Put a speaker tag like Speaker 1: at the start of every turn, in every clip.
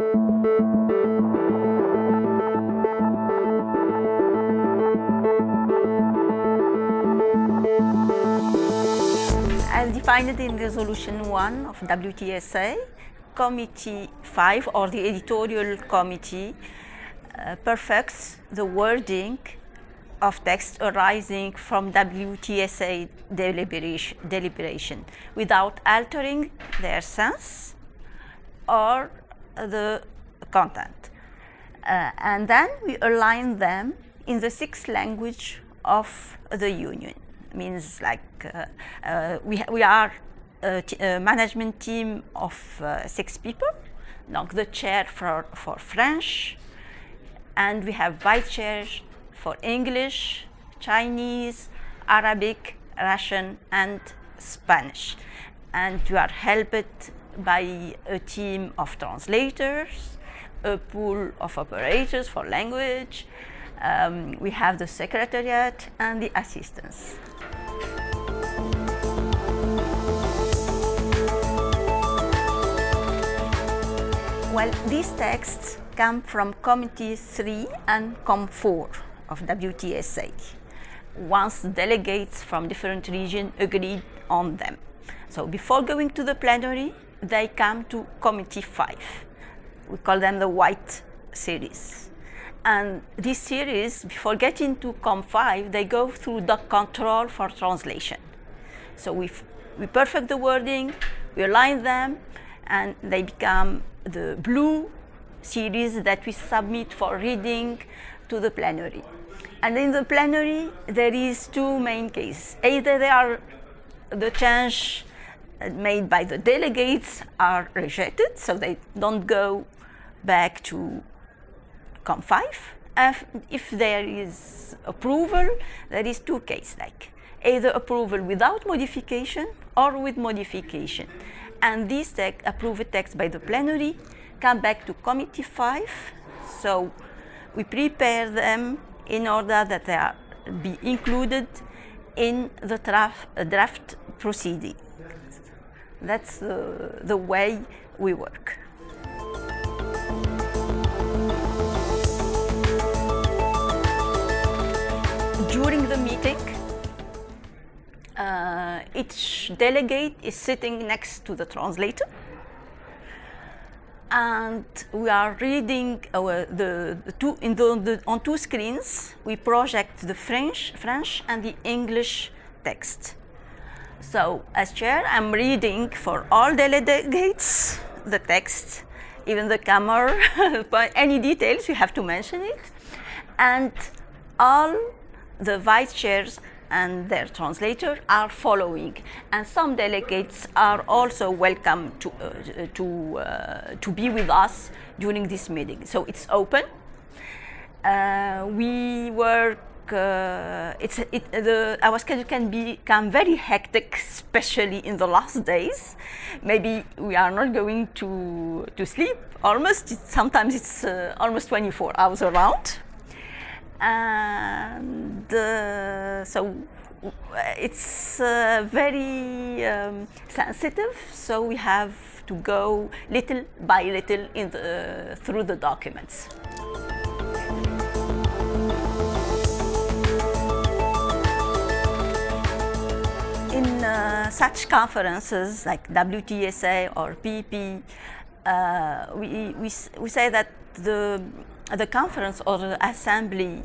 Speaker 1: As defined in Resolution 1 of WTSA, Committee 5 or the editorial committee uh, perfects the wording of text arising from WTSA deliberation, deliberation without altering their sense or the content. Uh, and then we align them in the sixth language of the union. Means like uh, uh, we, we are a, management team of uh, six people, donc the chair for, for French, and we have vice chairs for English, Chinese, Arabic, Russian, and Spanish. And we are helped by a team of translators, a pool of operators for language. Um, we have the secretariat and the assistants. Well, these texts come from Committee 3 and Com 4 of WTSA, once delegates from different regions agreed on them. So before going to the plenary, they come to Committee 5. We call them the White Series. And this series, before getting to Com5, they go through the control for translation. So we, we perfect the wording, we align them, and they become the blue series that we submit for reading to the plenary. And in the plenary, there is two main cases. Either they are the change made by the delegates are rejected, so they don't go back to COM5. If, if there is approval, there is two cases, like either approval without modification or with modification. And these text, approved text by the plenary come back to committee 5. So we prepare them in order that they are be included in the draft, draft proceeding. That's uh, the way we work. During the meeting, uh, each delegate is sitting next to the translator and we are reading our, the, the two in the, the, on two screens we project the French French and the English text. So as chair, I'm reading for all delegates the text, even the camera, any details you have to mention it, and all the vice chairs and their translator are following. And some delegates are also welcome to, uh, to, uh, to be with us during this meeting. So it's open. Uh, we uh, it's, it, the, our schedule can become very hectic, especially in the last days. Maybe we are not going to, to sleep almost. sometimes it's uh, almost 24 hours around and uh, so it's uh, very um, sensitive so we have to go little by little the, through the documents. Such conferences like WTSA or PP, uh, we, we, we say that the the conference or the assembly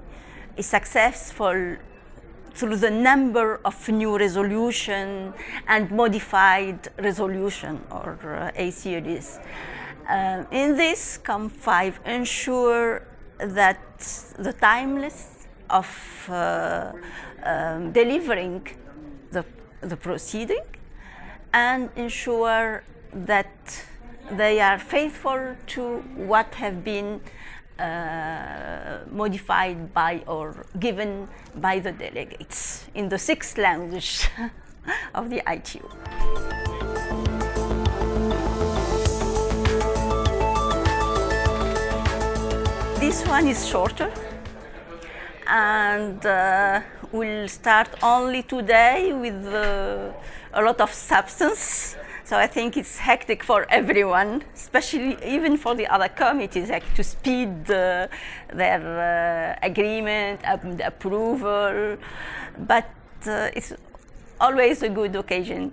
Speaker 1: is successful through the number of new resolution and modified resolution or uh, A. Uh, in this, COM5 ensure that the timeless of uh, um, delivering the, the proceeding and ensure that they are faithful to what have been uh, modified by or given by the delegates in the sixth language of the ITU. This one is shorter and uh, we'll start only today with uh, a lot of substance So I think it's hectic for everyone, especially even for the other committees, like to speed uh, their uh, agreement, um, the approval. But uh, it's always a good occasion.